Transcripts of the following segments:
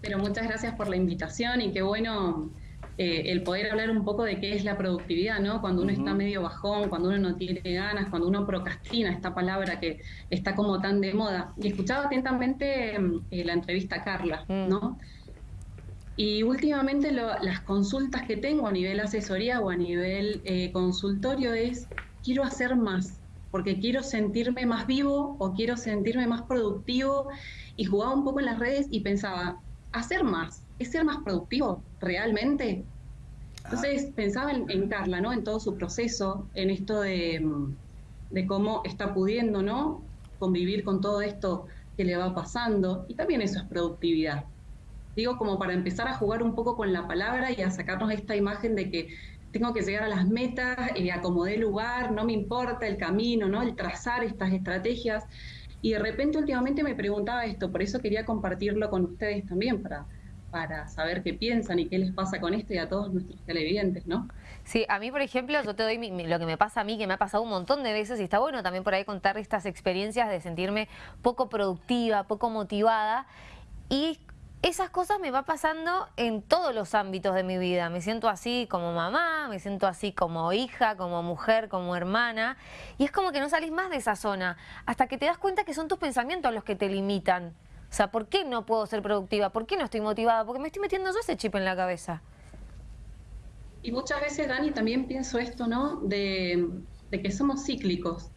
Pero muchas gracias por la invitación y qué bueno eh, el poder hablar un poco de qué es la productividad, ¿no? Cuando uno está medio bajón, cuando uno no tiene ganas, cuando uno procrastina, esta palabra que está como tan de moda. Y escuchaba atentamente mm, eh, la entrevista a Carla, mm. ¿no? Y últimamente las consultas que tengo a nivel asesoría o a nivel eh, consultorio es, quiero hacer más, porque quiero sentirme más vivo o quiero sentirme más productivo. Y jugaba un poco en las redes y pensaba, hacer más, ¿es ser más productivo realmente? Entonces ah. pensaba en, Carla, ¿no? En todo su proceso, en esto de, de, cómo está pudiendo, ¿no? Convivir con todo esto que le va pasando. Y también eso es productividad. Digo, como para empezar a jugar un poco con la palabra y a sacarnos esta imagen de que tengo que llegar a las metas, eh, acomodé lugar, no me importa el camino, ¿no? El trazar estas estrategias. Y de repente últimamente me preguntaba esto, por eso quería compartirlo con ustedes también, para, para saber qué piensan y qué les pasa con esto y a todos nuestros televidentes, ¿no? Sí, a mí, por ejemplo, yo te doy lo que me pasa a mí, que me ha pasado un montón de veces y está bueno también por ahí contar estas experiencias de sentirme poco productiva, poco motivada y esas cosas me va pasando en todos los ámbitos de mi vida. Me siento así como mamá, me siento así como hija, como mujer, como hermana. Y es como que no salís más de esa zona hasta que te das cuenta que son tus pensamientos los que te limitan. O sea, ¿por qué no puedo ser productiva? ¿Por qué no estoy motivada? Porque me estoy metiendo yo ese chip en la cabeza. Y muchas veces, Dani, también pienso esto, ¿no? De, de que somos cíclicos.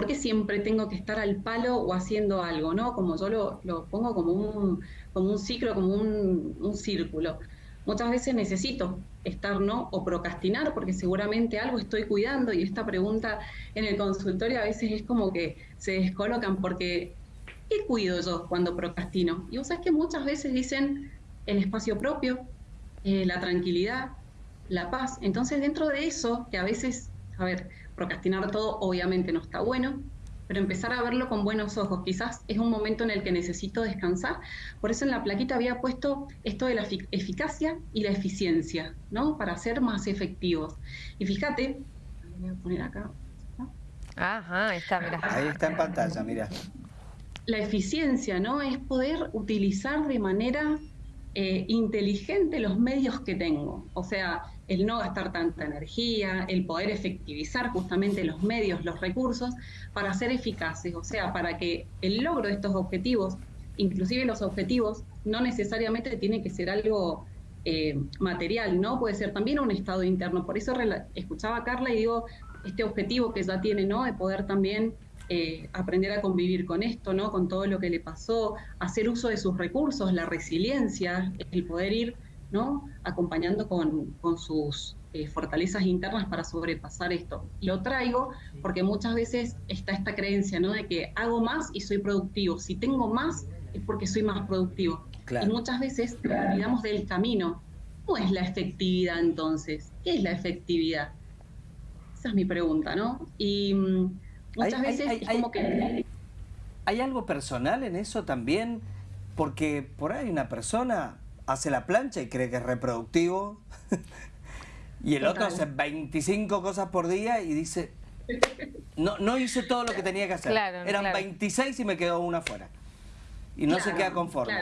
¿Por qué siempre tengo que estar al palo o haciendo algo, no? Como yo lo, pongo como un, como un ciclo, como un, círculo. Muchas veces necesito estar, ¿no? O procrastinar, porque seguramente algo estoy cuidando y esta pregunta en el consultorio a veces es como que se descolocan porque ¿qué cuido yo cuando procrastino? Y vos sabés que muchas veces dicen el espacio propio, eh, la tranquilidad, la paz. Entonces dentro de eso, que a veces, a ver, procrastinar todo obviamente no está bueno, pero empezar a verlo con buenos ojos. Quizás es un momento en el que necesito descansar. Por eso en la plaquita había puesto esto de la eficacia y la eficiencia, ¿no? Para ser más efectivos. Y fíjate, voy a poner acá. Ajá, ahí está, mira. Ahí está en pantalla, mira. La eficiencia, ¿no? Es poder utilizar de manera eh, inteligente los medios que tengo. O sea, el no gastar tanta energía, el poder efectivizar justamente los medios, los recursos, para ser eficaces, o sea, para que el logro de estos objetivos, inclusive los objetivos, no necesariamente tiene que ser algo eh, material, ¿no? Puede ser también un estado interno. Por eso escuchaba a Carla y digo, este objetivo que ya tiene, ¿no? De poder también eh, aprender a convivir con esto, ¿no? Con todo lo que le pasó, hacer uso de sus recursos, la resiliencia, el poder ir ¿no? acompañando con, sus eh, fortalezas internas para sobrepasar esto. Lo traigo porque muchas veces está esta creencia ¿no? de que hago más y soy productivo. Si tengo más es porque soy más productivo. Y muchas veces olvidamos del camino. ¿Cómo es la efectividad entonces? ¿Qué es la efectividad? Esa es mi pregunta, ¿no? Y mm, muchas veces es como que... ¿Hay algo personal en eso también? Porque por ahí una persona hace la plancha y cree que es reproductivo. y el otro hace 25 cosas por día y dice, no, no hice todo lo que tenía que hacer. Eran 26 y me quedó una fuera. Y no se queda conforme.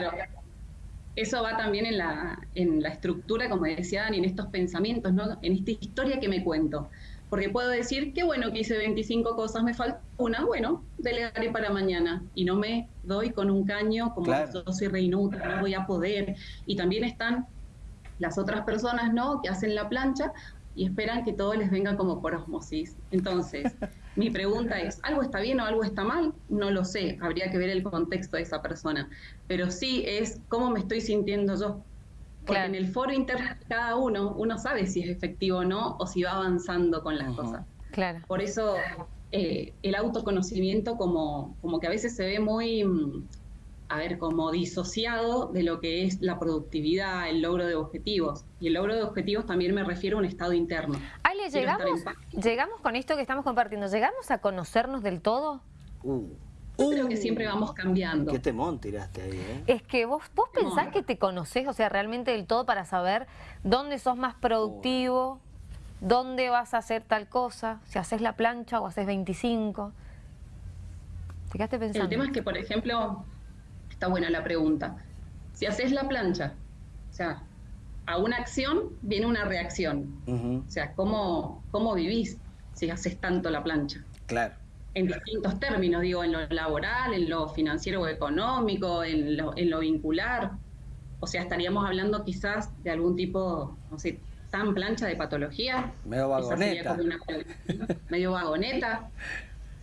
Eso va también en la, en la estructura, como decía Dani, en estos pensamientos, ¿no? en esta historia que me cuento. Porque puedo decir, qué bueno que hice 25 cosas, me falta una, bueno, delegaré para mañana. Y no me doy con un caño como yo soy re no voy a poder. Y también están las otras personas, ¿no? Que hacen la plancha y esperan que todo les venga como por osmosis. Entonces, mi pregunta es, ¿algo está bien o algo está mal? No lo sé, habría que ver el contexto de esa persona. Pero sí es cómo me estoy sintiendo yo porque en el foro interno cada uno, uno sabe si es efectivo o no, o si va avanzando con las cosas. Claro. Por eso eh, el autoconocimiento como, como que a veces se ve muy, mm, a ver, como disociado de lo que es la productividad, el logro de objetivos. Y el logro de objetivos también me refiero a un estado interno. Ale, ¿llegamos, ¿llegamos con esto que estamos compartiendo? ¿Llegamos a conocernos del todo? Uh creo que siempre vamos cambiando. Qué temón tiraste ahí, ¿eh? Es que vos, vos pensás que te conocés, o sea, realmente del todo para saber dónde sos más productivo, dónde vas a hacer tal cosa, si haces la plancha o haces 25. ¿Te quedaste pensando? El tema es que, por ejemplo, está buena la pregunta. si haces la plancha, o sea, a una acción viene una reacción. O sea, ¿cómo, ¿cómo vivís si haces tanto la plancha? Claro. En distintos términos, digo, en lo laboral, en lo financiero o económico, en lo, en lo vincular. O sea, estaríamos hablando quizás de algún tipo, no sé, tan plancha de patología. Medio vagoneta. medio vagoneta.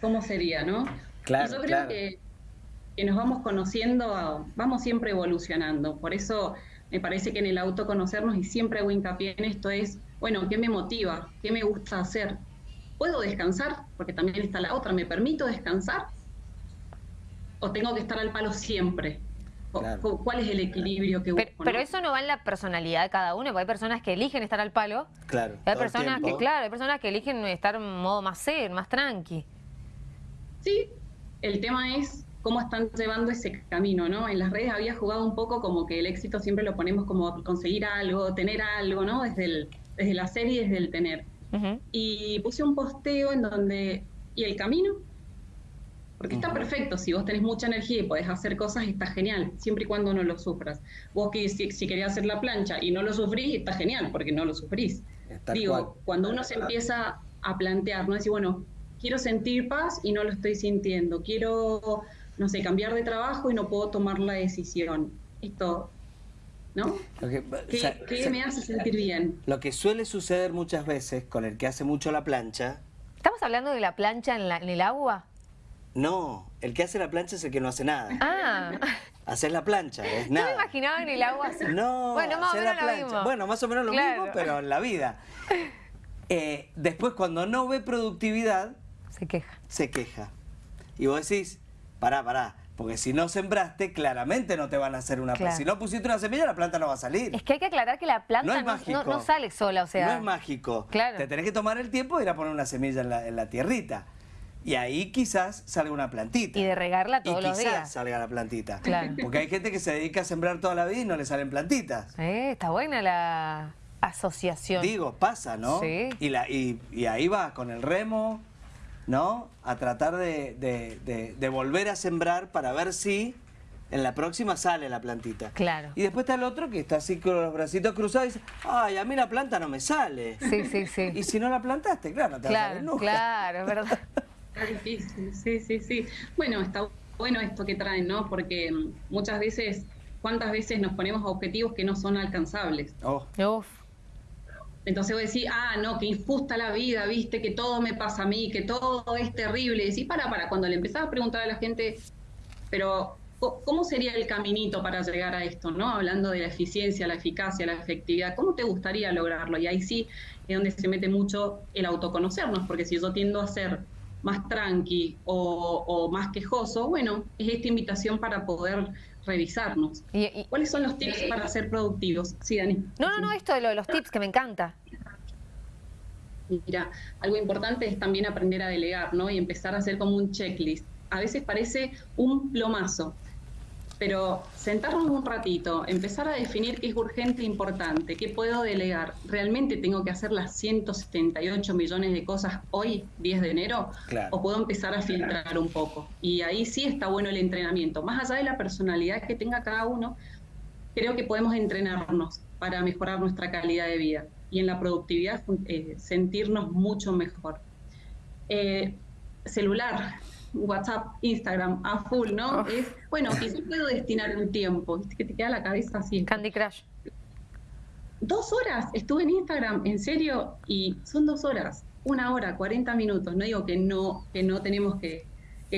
¿Cómo sería, no? Claro, yo creo que, que, nos vamos conociendo, vamos siempre evolucionando. Por eso me parece que en el autoconocernos, y siempre hago hincapié en esto, es, bueno, ¿qué me motiva? ¿Qué me gusta hacer? ¿Puedo descansar? Porque también está la otra, ¿me permito descansar? ¿O tengo que estar al palo siempre? ¿Cuál es el equilibrio que busco? Pero, eso no va en la personalidad de cada uno, porque hay personas que eligen estar al palo. Claro. Hay personas que, claro, hay personas que eligen estar en modo más ser, más tranqui. Sí, el tema es cómo están llevando ese camino, ¿no? En las redes había jugado un poco como que el éxito siempre lo ponemos como conseguir algo, tener algo, ¿no? Desde, el, desde la serie, desde el tener. Y puse un posteo en donde, ¿y el camino? Porque está perfecto, si vos tenés mucha energía y podés hacer cosas, está genial, siempre y cuando no lo sufras. Vos que si, si querés hacer la plancha y no lo sufrís, está genial, porque no lo sufrís. Digo, cuando uno se empieza a plantear, ¿no? Decir, bueno, quiero sentir paz y no lo estoy sintiendo, quiero no sé, cambiar de trabajo y no puedo tomar la decisión. Esto, ¿no? ¿Qué, me hace sentir bien? Lo que suele suceder muchas veces con el que hace mucho la plancha... ¿Estamos hablando de la plancha en, el agua? No, el que hace la plancha es el que no hace nada. Ah. Hacer la plancha, es nada. Yo me imaginaba en el agua. No, bueno, más o menos lo mismo. Bueno, más o menos lo mismo, pero en la vida. Eh, después, cuando no ve productividad... Se queja. Se queja. Y vos decís, pará, pará. Porque si no sembraste, claramente no te van a hacer una planta. Si no pusiste una semilla, la planta no va a salir. Es que hay que aclarar que la planta no, sale sola, o sea... No es mágico. Claro. Te tenés que tomar el tiempo de ir a poner una semilla en la, tierrita. Y ahí quizás salga una plantita. Y de regarla todos los días. quizás salga la plantita. Claro. Porque hay gente que se dedica a sembrar toda la vida y no le salen plantitas. Eh, está buena la asociación. Digo, pasa, ¿no? Sí. Y, la, y, y ahí va, con el remo, ¿no? A tratar de, volver a sembrar para ver si en la próxima sale la plantita. Claro. Y después está el otro que está así con los bracitos cruzados y dice, ay, a mí la planta no me sale. Sí, sí, sí. Y si no la plantaste, claro, no te claro, va a nunca. Claro, es verdad. Está difícil, sí, sí, sí. Bueno, está bueno esto que traen, ¿no? Porque muchas veces, ¿cuántas veces nos ponemos objetivos que no son alcanzables? Oh. Uf. Entonces vos decís, ah, no, que injusta la vida, viste, que todo me pasa a mí, que todo es terrible. Y decís, para, para, cuando le empezás a preguntar a la gente, pero ¿cómo sería el caminito para llegar a esto? ¿no? Hablando de la eficiencia, la eficacia, la efectividad, ¿cómo te gustaría lograrlo? Y ahí sí es donde se mete mucho el autoconocernos, porque si yo tiendo a ser más tranqui o, más quejoso, bueno, es esta invitación para poder revisarnos. ¿Cuáles son los tips para ser productivos? Sí, Dani. No, no, no, esto de, lo de los tips que me encanta. Mira, algo importante es también aprender a delegar, ¿no? Y empezar a hacer como un checklist. A veces parece un plomazo, pero sentarnos un ratito, empezar a definir qué es urgente e importante, qué puedo delegar. ¿Realmente tengo que hacer las 178 millones de cosas hoy, 10 de enero? ¿O puedo empezar a filtrar un poco? Y ahí sí está bueno el entrenamiento. Más allá de la personalidad que tenga cada uno, creo que podemos entrenarnos para mejorar nuestra calidad de vida y en la productividad eh, sentirnos mucho mejor. Eh, celular, WhatsApp, Instagram a full, ¿no? Es, bueno, quizás puedo destinar un tiempo, que te queda la cabeza así. Candy Crush. Dos horas estuve en Instagram, en serio, y son dos horas, una hora, 40 minutos. No digo que no, que no tenemos que,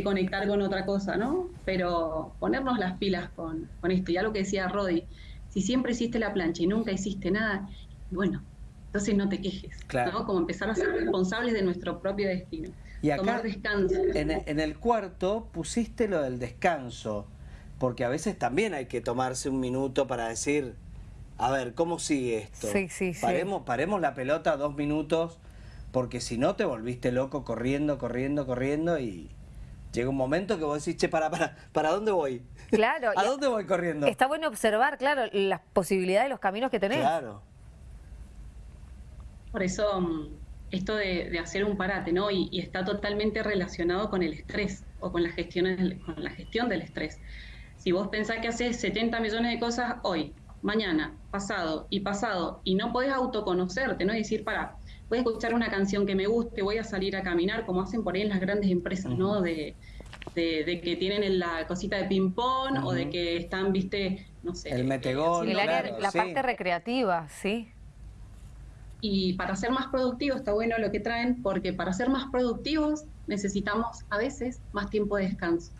conectar con otra cosa, ¿no? Pero ponernos las pilas con, con esto. Ya lo que decía Rodi, si siempre hiciste la plancha y nunca hiciste nada, bueno, entonces no te quejes, ¿no? Como empezar a ser responsables de nuestro propio destino. Y acá, En, el cuarto pusiste lo del descanso, porque a veces también hay que tomarse un minuto para decir, a ver, ¿cómo sigue esto? Sí, sí, paremos, paremos la pelota dos minutos, porque si no te volviste loco corriendo, corriendo, corriendo y llega un momento que vos decís, che, para, para, ¿para dónde voy? Claro. ¿A dónde voy corriendo? Está bueno observar, claro, las posibilidades, los caminos que tenés. Claro. Por eso mm, esto de, hacer un parate, ¿no? Y, está totalmente relacionado con el estrés o con la gestión, con la gestión del estrés. Si vos pensás que haces 70 millones de cosas hoy, mañana, pasado y pasado, y no podés autoconocerte, ¿no? Y decir, para, voy a escuchar una canción que me guste, voy a salir a caminar, como hacen por ahí en las grandes empresas, ¿no? De, de, que tienen la cosita de ping-pong o de que están, viste, no sé. El metegol. El área, la parte recreativa, sí. Y para ser más productivos está bueno lo que traen, porque para ser más productivos necesitamos a veces más tiempo de descanso.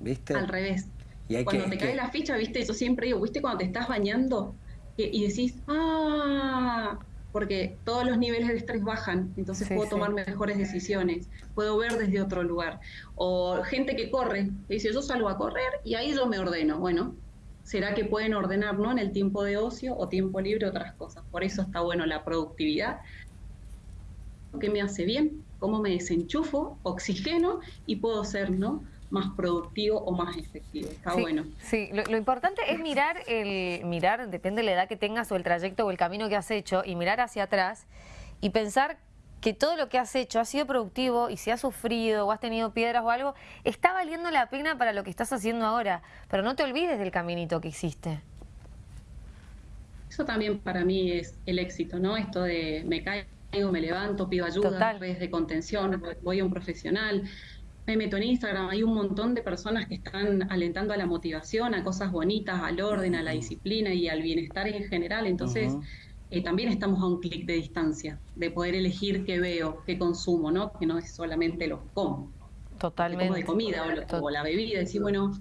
¿Viste? Al revés. cuando te cae la ficha, viste, yo siempre digo, viste, cuando te estás bañando y decís, ah, porque todos los niveles de estrés bajan, entonces puedo tomar mejores decisiones, puedo ver desde otro lugar. O gente que corre, que dice, yo salgo a correr y ahí yo me ordeno. Bueno, ¿será que pueden ordenar ¿no? en el tiempo de ocio o tiempo libre otras cosas? Por eso está bueno la productividad. ¿Qué me hace bien? ¿Cómo me desenchufo? Oxigeno y puedo ser, ¿no? más productivo o más efectivo. Está bueno. Sí, lo, importante es mirar, el mirar, depende de la edad que tengas o el trayecto o el camino que has hecho, y mirar hacia atrás y pensar que todo lo que has hecho ha sido productivo y si has sufrido o has tenido piedras o algo, está valiendo la pena para lo que estás haciendo ahora. Pero no te olvides del caminito que hiciste. Eso también para mí es el éxito, ¿no? Esto de me caigo, me levanto, pido ayuda, redes de contención, voy a un profesional me meto en Instagram, hay un montón de personas que están alentando a la motivación, a cosas bonitas, al orden, a la disciplina y al bienestar en general. Entonces, eh, también estamos a un clic de distancia, de poder elegir qué veo, qué consumo, ¿no? Que no es solamente lo como. Totalmente. Como de comida o, la bebida. Decir, bueno,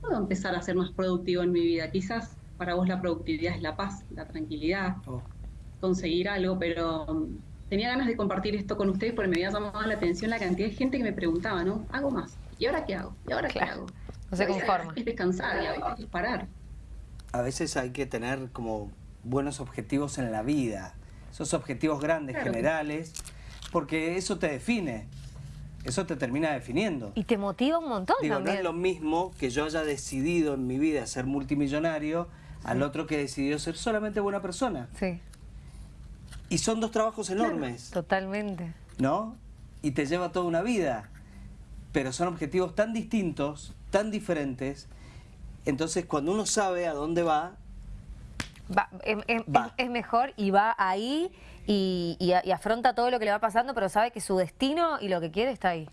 puedo empezar a ser más productivo en mi vida. Quizás para vos la productividad es la paz, la tranquilidad, oh. conseguir algo, pero tenía ganas de compartir esto con ustedes porque me había llamado la atención la cantidad de gente que me preguntaba, ¿no? ¿Hago más? ¿Y ahora qué hago? ¿Y ahora qué hago? No se conforma. Es descansar y a veces parar. A veces hay que tener como buenos objetivos en la vida, esos objetivos grandes, generales, porque eso te define. Eso te termina definiendo. Y te motiva un montón Digo, no es lo mismo que yo haya decidido en mi vida ser multimillonario al otro que decidió ser solamente buena persona. Sí. Y son dos trabajos enormes. totalmente. ¿No? Y te lleva toda una vida. Pero son objetivos tan distintos, tan diferentes. Entonces, cuando uno sabe a dónde va... es, mejor y va ahí y, y afronta todo lo que le va pasando, pero sabe que su destino y lo que quiere está ahí.